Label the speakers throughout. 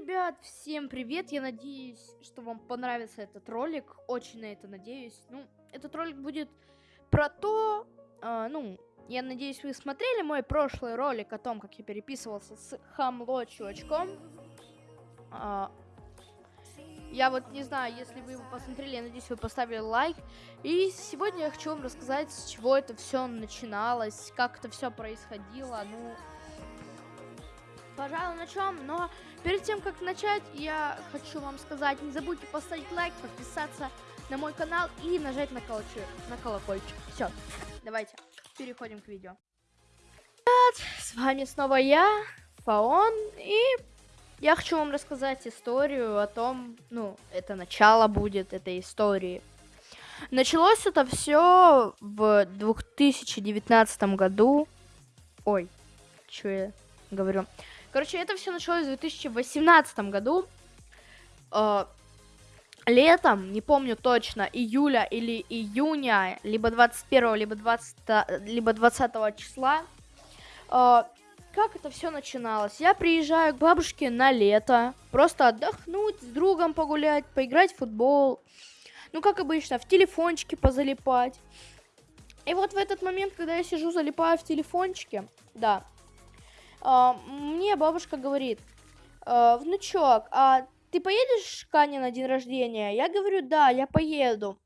Speaker 1: ребят, всем привет! Я надеюсь, что вам понравится этот ролик. Очень на это надеюсь. Ну, этот ролик будет про то, э, ну, я надеюсь, вы смотрели мой прошлый ролик о том, как я переписывался с Хамло чувачком. Э, я вот не знаю, если вы его посмотрели, я надеюсь, вы поставили лайк. И сегодня я хочу вам рассказать, с чего это все начиналось, как это все происходило. Ну, пожалуй, начнем. Но перед тем, как начать, я хочу вам сказать, не забудьте поставить лайк, подписаться на мой канал и нажать на, колокольчик. На колокольчик. Все, давайте переходим к видео. С вами снова я, Фаон, и я хочу вам рассказать историю о том, ну, это начало будет этой истории. Началось это все в 2019 году. Ой, что я говорю? Короче, это все началось в 2018 году. Э, летом, не помню точно, июля или июня, либо 21, либо 20, либо 20 числа. Э, как это все начиналось? Я приезжаю к бабушке на лето, просто отдохнуть, с другом погулять, поиграть в футбол. Ну, как обычно, в телефончике позалипать. И вот в этот момент, когда я сижу, залипаю в телефончике, да, мне бабушка говорит, а, внучок, а ты поедешь к Ане на день рождения? Я говорю, да, я поеду.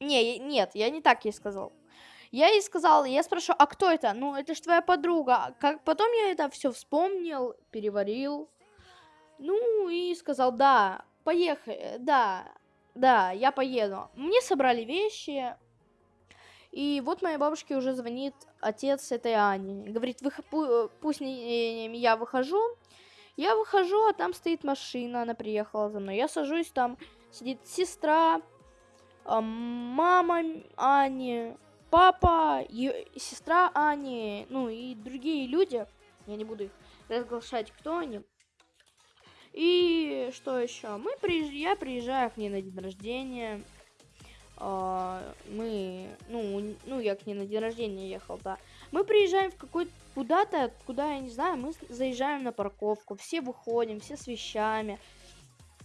Speaker 1: Не, нет, я не так ей сказал. Я ей сказал, я спрашиваю, а кто это? Ну, это же твоя подруга. Как потом я это все вспомнил, переварил. Ну, и сказал, да, поехали, да, да, я поеду. Мне собрали вещи, и вот моей бабушке уже звонит отец этой Ани. Говорит, Вы, пусть не, я выхожу. Я выхожу, а там стоит машина, она приехала за мной. Я сажусь, там сидит сестра, мама Ани, папа, сестра Ани, ну и другие люди. Я не буду их разглашать, кто они. И что еще? Мы приезж... Я приезжаю к ней на день рождения. А, мы, ну, ну, я к ней на день рождения ехал, да. Мы приезжаем в какой-то куда-то, куда, я не знаю, мы заезжаем на парковку, все выходим, все с вещами.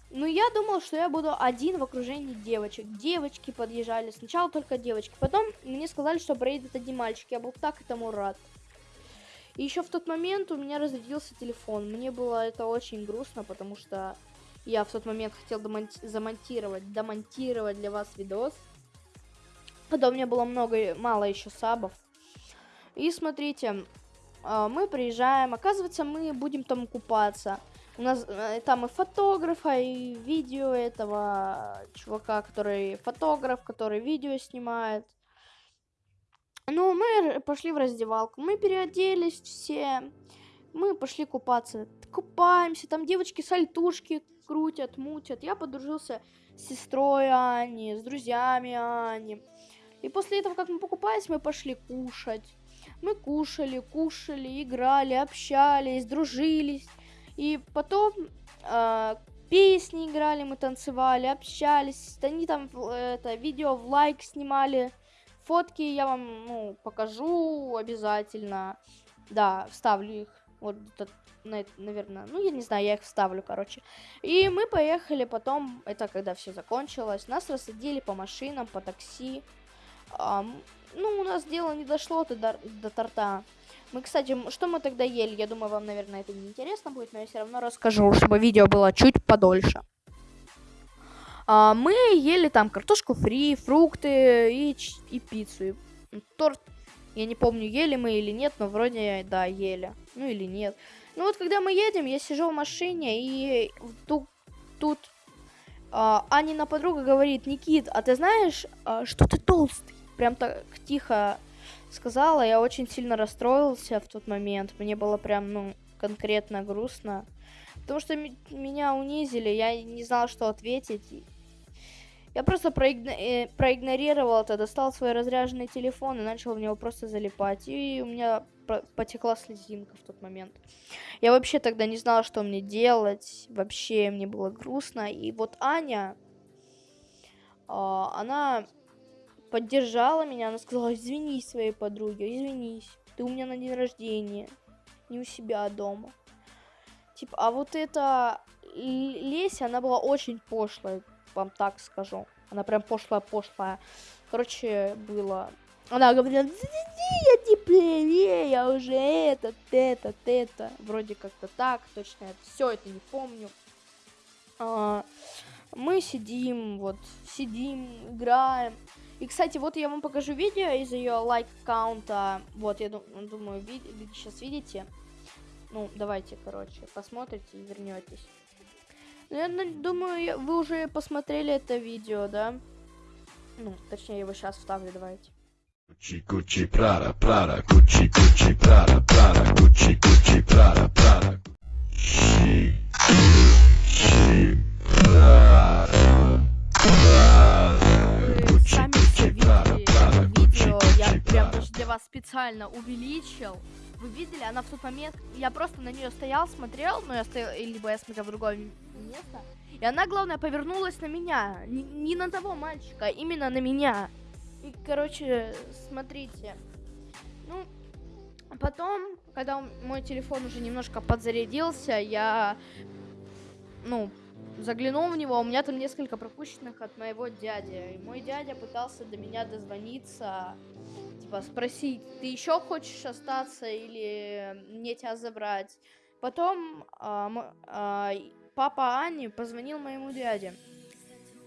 Speaker 1: Ну, я думал, что я буду один в окружении девочек. Девочки подъезжали, сначала только девочки. Потом мне сказали, что проедет один мальчик. Я был так этому рад. И еще в тот момент у меня разрядился телефон. Мне было это очень грустно, потому что я в тот момент хотел замонтировать, домонтировать для вас видос. Когда у меня было много, мало еще сабов. И смотрите, а, мы приезжаем, оказывается, мы будем там купаться. У нас э, там и фотографа, и видео этого чувака, который фотограф, который видео снимает. Ну, мы пошли в раздевалку, мы переоделись все, мы пошли купаться. Купаемся, там девочки сальтушки крутят, мутят. Я подружился с сестрой Ани, с друзьями Ани. И после этого, как мы покупались, мы пошли кушать. Мы кушали, кушали, играли, общались, дружились. И потом э, песни играли, мы танцевали, общались. Они там это видео в лайк снимали. Фотки я вам ну, покажу обязательно. Да, вставлю их. Вот этот наверное, ну, я не знаю, я их вставлю, короче. И мы поехали потом, это когда все закончилось, нас рассадили по машинам, по такси. Um, ну, у нас дело не дошло до, до торта. Мы, кстати, что мы тогда ели? Я думаю, вам, наверное, это не интересно будет, но я все равно расскажу, чтобы видео было чуть подольше. Uh, мы ели там картошку фри, фрукты и, и пиццу. И торт, я не помню, ели мы или нет, но вроде, да, ели. Ну или нет. Ну вот, когда мы едем, я сижу в машине, и тут, тут а, Анина подруга говорит, Никит, а ты знаешь, а, что ты толстый? Прям так тихо сказала, я очень сильно расстроился в тот момент. Мне было прям, ну, конкретно грустно. Потому что меня унизили, я не знал, что ответить. Я просто проигно э, проигнорировал это, достал свой разряженный телефон и начал в него просто залипать. И у меня потекла слезинка в тот момент. Я вообще тогда не знала, что мне делать. Вообще мне было грустно. И вот Аня, э, она поддержала меня. Она сказала, извинись своей подруге, извинись. Ты у меня на день рождения. Не у себя дома. Типа, а вот эта Леся, она была очень пошлой, вам так скажу. Она прям пошлая-пошлая. Короче, было... Она говорила, я теплее, я уже этот, этот, это. Вроде как-то так, точно все это не помню. А, мы сидим, вот, сидим, играем. И, кстати, вот я вам покажу видео из ее лайк-аккаунта. Вот, я думаю, ви сейчас видите. Ну, давайте, короче, посмотрите и вернетесь. Ну, я думаю, вы уже посмотрели это видео, да? Ну, точнее, его сейчас вставлю, давайте. Gucci Gucci Prada Prada Gucci Gucci Prada Prada Gucci Gucci Prada Prada Gucci Gucci Prada специально увеличил. Вы видели, она в тот момент, я просто на нее стоял, смотрел, ну я стоял, либо я смотрел в другое место, и она, главное, повернулась на меня, не, не на того мальчика, а именно на меня. И, короче, смотрите, ну, потом, когда мой телефон уже немножко подзарядился, я, ну, заглянул в него, у меня там несколько пропущенных от моего дяди. И мой дядя пытался до меня дозвониться, типа спросить, ты еще хочешь остаться или мне тебя забрать? Потом а, а, папа Ани позвонил моему дяде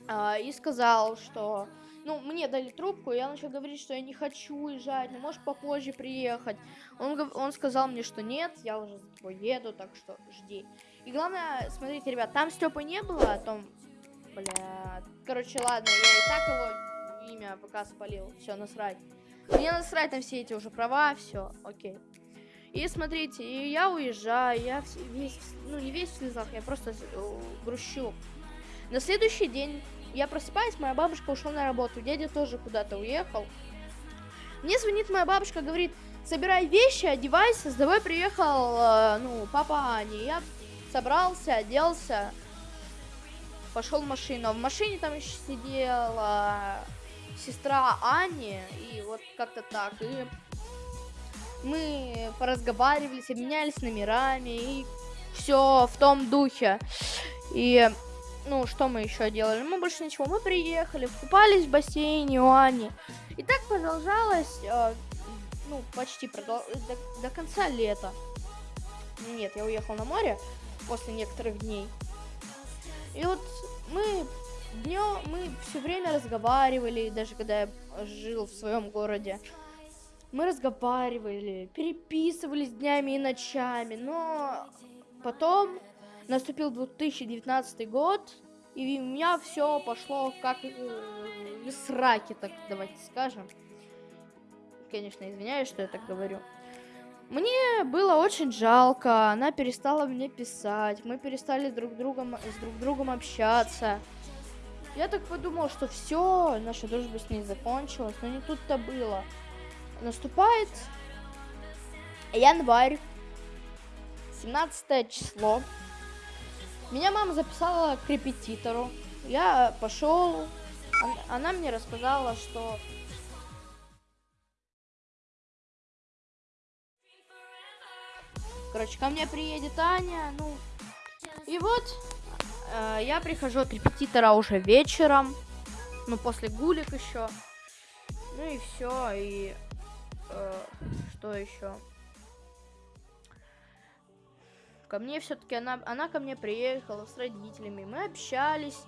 Speaker 1: а, и сказал, что ну, мне дали трубку, я начал говорить, что я не хочу уезжать, ну, можешь попозже приехать. Он, он сказал мне, что нет, я уже за тобой еду, так что жди. И главное, смотрите, ребят, там Степы не было, а том, бля, короче, ладно, я и так его имя пока спалил, все, насрать. Мне насрать на все эти уже права, все, окей. И смотрите, и я уезжаю, я весь, ну не весь в слезах, я просто э, грущу. На следующий день я просыпаюсь, моя бабушка ушла на работу, дядя тоже куда-то уехал. Мне звонит моя бабушка, говорит, собирай вещи, одевайся, с тобой приехал, э, ну, папа Ани. Я собрался, оделся, пошел в машину. В машине там еще сидела сестра Ани, и вот как-то так. И мы поразговаривались, обменялись номерами, и все в том духе. И, ну, что мы еще делали? Мы больше ничего. Мы приехали, купались в бассейне у Ани. И так продолжалось, э, ну, почти продол... до, до конца лета. Нет, я уехал на море после некоторых дней. И вот мы днем, мы все время разговаривали, даже когда я жил в своем городе. Мы разговаривали, переписывались днями и ночами, но потом наступил 2019 год, и у меня все пошло как э, сраки, так давайте скажем. Конечно, извиняюсь, что я так говорю. Мне было очень жалко, она перестала мне писать, мы перестали друг другом, с друг другом общаться. Я так подумал, что все, наша дружба с ней закончилась, но не тут-то было. Наступает январь, 17 число. Меня мама записала к репетитору. Я пошел, она мне рассказала, что Короче, ко мне приедет Аня, ну... И вот, э, я прихожу от репетитора уже вечером, ну, после гулик еще. Ну и все, и... Э, что еще? Ко мне все-таки она, она ко мне приехала с родителями, мы общались.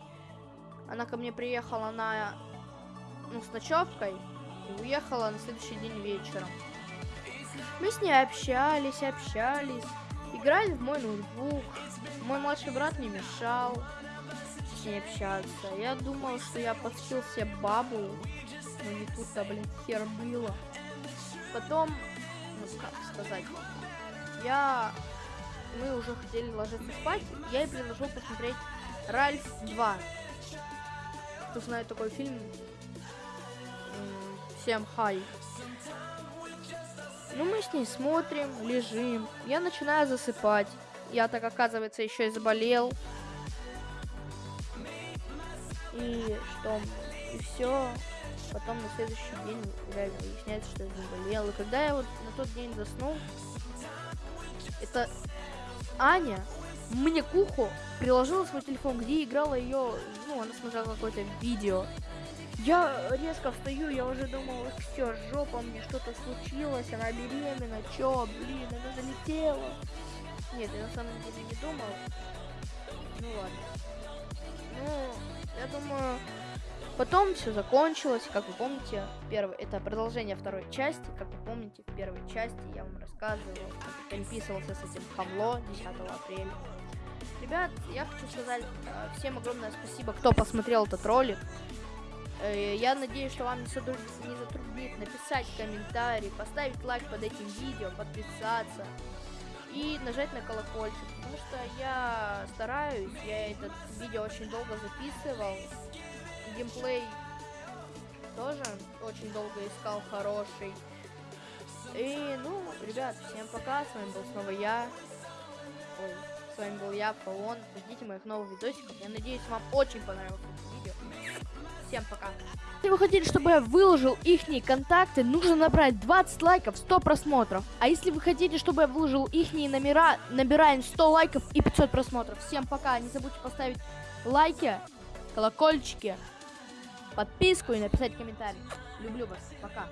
Speaker 1: Она ко мне приехала на, ну, с ночевкой и уехала на следующий день вечером. Мы с ней общались, общались, играли в мой ноутбук. Мой младший брат не мешал с ней общаться. Я думал, что я подсел себе бабу, но не тут-то, блин, хер было. Потом, ну как сказать, я... Мы уже хотели ложиться спать, я ей предложил посмотреть Ральф 2. Кто знает такой фильм, всем хай. Ну, мы с ней смотрим, лежим. Я начинаю засыпать. Я так, оказывается, еще и заболел. И что? И все. Потом на следующий день реально выясняется, что я заболел. И когда я вот на тот день заснул, это Аня мне к уху приложила свой телефон, где играла ее, ну, она смотрела какое-то видео. Я резко встаю, я уже думала, все, жопа, мне что-то случилось, она беременна, чё, блин, она залетела. Нет, я на самом деле не думал. Ну ладно. Ну, я думаю, потом все закончилось, как вы помните, первый, это продолжение второй части, как вы помните, в первой части я вам рассказывал, как переписывался с этим хамло 10 апреля. Ребят, я хочу сказать э, всем огромное спасибо, кто посмотрел этот ролик. Э, я надеюсь, что вам не, затруднит написать комментарий, поставить лайк под этим видео, подписаться и нажать на колокольчик, потому что я стараюсь, я этот видео очень долго записывал, геймплей тоже очень долго искал хороший. И, ну, ребят, всем пока, с вами был снова я. Ой, с вами был я, Фаон. Ждите моих новых видосиков. Я надеюсь, вам очень понравилось. Всем пока. Если вы хотите, чтобы я выложил их контакты, нужно набрать 20 лайков, 100 просмотров. А если вы хотите, чтобы я выложил их номера, набираем 100 лайков и 500 просмотров. Всем пока. Не забудьте поставить лайки, колокольчики, подписку и написать комментарий. Люблю вас. Пока.